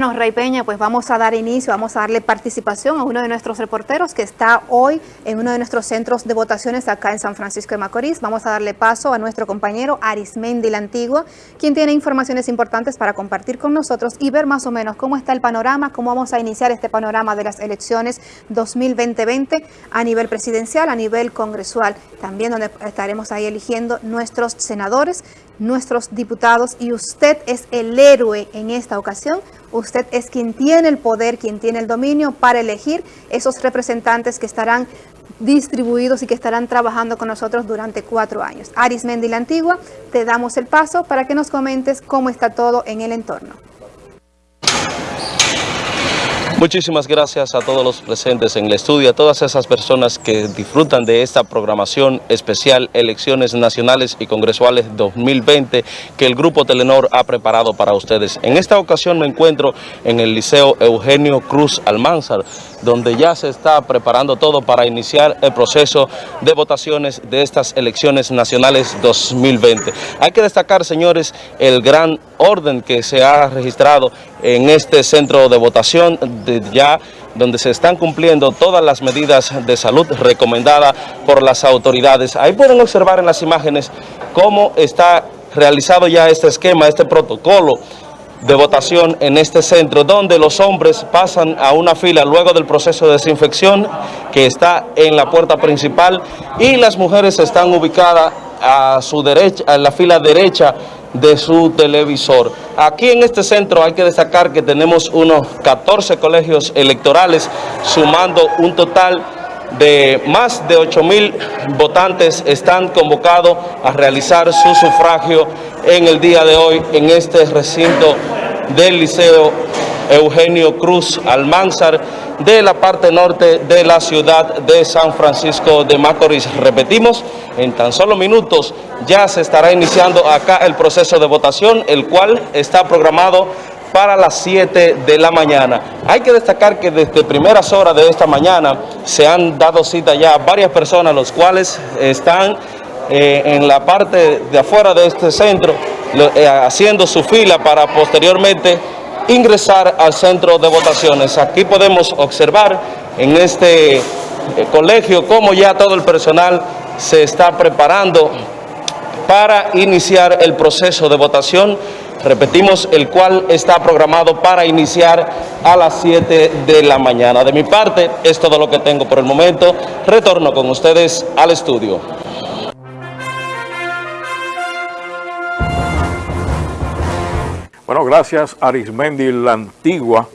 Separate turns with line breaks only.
Bueno, Rey Peña, pues vamos a dar inicio, vamos a darle participación a uno de nuestros reporteros que está hoy en uno de nuestros centros de votaciones acá en San Francisco de Macorís. Vamos a darle paso a nuestro compañero Arismendi la Antigua, quien tiene informaciones importantes para compartir con nosotros y ver más o menos cómo está el panorama, cómo vamos a iniciar este panorama de las elecciones 2020 a nivel presidencial, a nivel congresual, también donde estaremos ahí eligiendo nuestros senadores, nuestros diputados y usted es el héroe en esta ocasión es quien tiene el poder, quien tiene el dominio para elegir esos representantes que estarán distribuidos y que estarán trabajando con nosotros durante cuatro años. Aris Mendi la Antigua, te damos el paso para que nos comentes cómo está todo en el entorno.
Muchísimas gracias a todos los presentes en el estudio, a todas esas personas que disfrutan de esta programación especial Elecciones Nacionales y Congresuales 2020 que el Grupo Telenor ha preparado para ustedes. En esta ocasión me encuentro en el Liceo Eugenio Cruz Almanzar, donde ya se está preparando todo para iniciar el proceso de votaciones de estas Elecciones Nacionales 2020. Hay que destacar, señores, el gran orden que se ha registrado en este centro de votación ya donde se están cumpliendo todas las medidas de salud recomendadas por las autoridades. Ahí pueden observar en las imágenes cómo está realizado ya este esquema, este protocolo de votación en este centro, donde los hombres pasan a una fila luego del proceso de desinfección que está en la puerta principal y las mujeres están ubicadas a su derecha, en la fila derecha de su televisor. Aquí en este centro hay que destacar que tenemos unos 14 colegios electorales, sumando un total de más de 8 mil votantes están convocados a realizar su sufragio en el día de hoy en este recinto del Liceo Eugenio Cruz Almanzar de la parte norte de la ciudad de San Francisco de Macorís. Repetimos, en tan solo minutos ya se estará iniciando acá el proceso de votación, el cual está programado para las 7 de la mañana. Hay que destacar que desde primeras horas de esta mañana se han dado cita ya varias personas, los cuales están eh, en la parte de afuera de este centro, eh, haciendo su fila para posteriormente ingresar al centro de votaciones. Aquí podemos observar en este eh, colegio cómo ya todo el personal se está preparando para iniciar el proceso de votación, repetimos, el cual está programado para iniciar a las 7 de la mañana. De mi parte, es todo lo que tengo por el momento. Retorno con ustedes al estudio.
Bueno, gracias Arismendi la Antigua